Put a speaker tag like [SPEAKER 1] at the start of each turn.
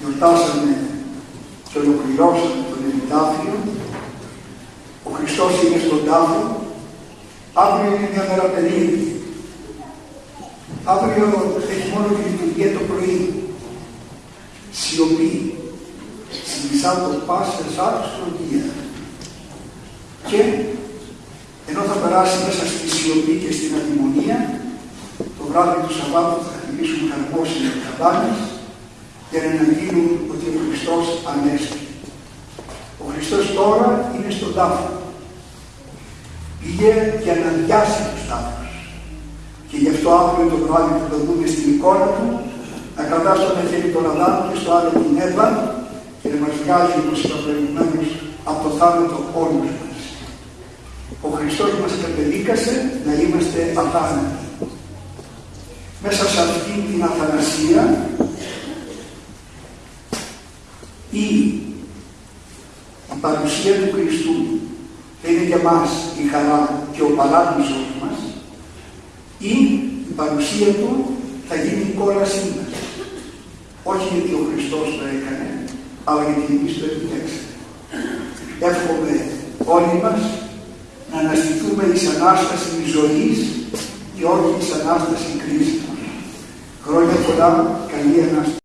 [SPEAKER 1] Γιορτάσαμε και ολοκληρώσαμε τον Επιτάφιο. Ο Χριστός είναι στον τάφο. Αύριο είναι μια μέρα περίεργη. Αύριο έχει μόνο τη λειτουργία το πρωί. Σιωπή. Συνιστά το πάσα άλλους λογία. Και ενώ θα περάσει μέσα στη σιωπή και στην αδημονία, το βράδυ του Σαββάτου θα χτυπήσουν χαρμόσυνα καμπάνες για να αναγγείλουν ότι ο Χριστός ανέστη. Ο Χριστός τώρα είναι στον τάφο. Πήγε για να διάσει τους τάφους. Και γι' αυτό αύριο το βράδυ που το δούμε στην εικόνα του, να κρατά στο ένα χέρι τον Αδάμ και στο άλλο την Εύα και να μας βγάζει όπως είπα προηγουμένως από το θάνατο όλους μας. Ο Χριστός μας κατεδίκασε να είμαστε αθάνατοι. Μέσα σε αυτή την αθανασία ή η παρουσία του Χριστού θα είναι για μας η χαρά και ο παράδεισος μας ή η παρουσία Του θα γίνει η κόλασή μας. Όχι γιατί ο Χριστός το έκανε, αλλά γιατί εμείς το επιλέξαμε. Εύχομαι όλοι μας να αναστηθούμε εις Ανάσταση ζωής και όχι εις Ανάσταση κρίσης. Χρόνια πολλά, καλή Ανάσταση.